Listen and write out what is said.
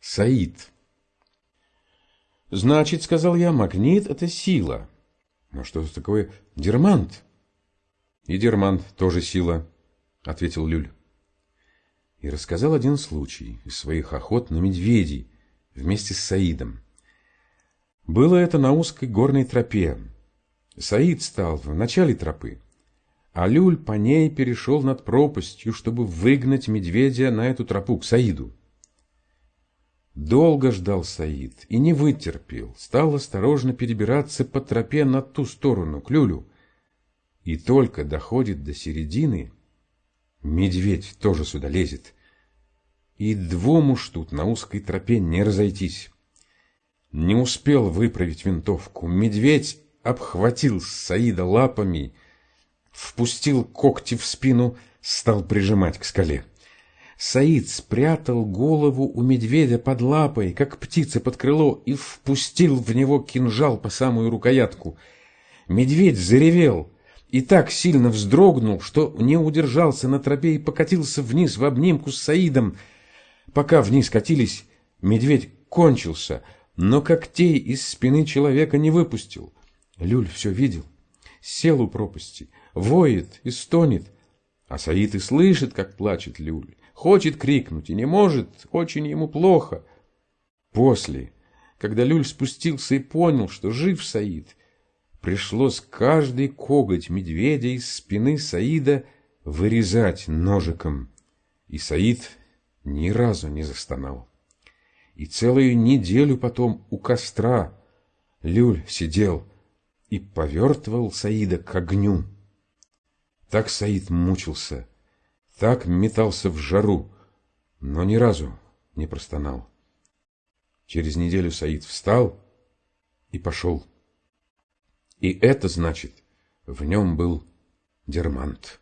Саид. Значит, сказал я, магнит – это сила. Но что такое дермант? И дермант тоже сила, ответил Люль. И рассказал один случай из своих охот на медведей вместе с Саидом. Было это на узкой горной тропе. Саид стал в начале тропы, а Люль по ней перешел над пропастью, чтобы выгнать медведя на эту тропу к Саиду. Долго ждал Саид и не вытерпел, стал осторожно перебираться по тропе на ту сторону, к Люлю. И только доходит до середины, медведь тоже сюда лезет. И двум уж тут на узкой тропе не разойтись. Не успел выправить винтовку, медведь обхватил Саида лапами, впустил когти в спину, стал прижимать к скале. Саид спрятал голову у медведя под лапой, как птица под крыло, и впустил в него кинжал по самую рукоятку. Медведь заревел и так сильно вздрогнул, что не удержался на тропе и покатился вниз в обнимку с Саидом. Пока вниз катились, медведь кончился, но когтей из спины человека не выпустил. Люль все видел, сел у пропасти, воет и стонет, а Саид и слышит, как плачет Люль. Хочет крикнуть и не может, очень ему плохо. После, когда Люль спустился и понял, что жив Саид, пришлось каждый коготь медведя из спины Саида вырезать ножиком. И Саид ни разу не застонал. И целую неделю потом у костра Люль сидел и повертывал Саида к огню. Так Саид мучился, так метался в жару, но ни разу не простонал. Через неделю Саид встал и пошел. И это значит, в нем был дермант.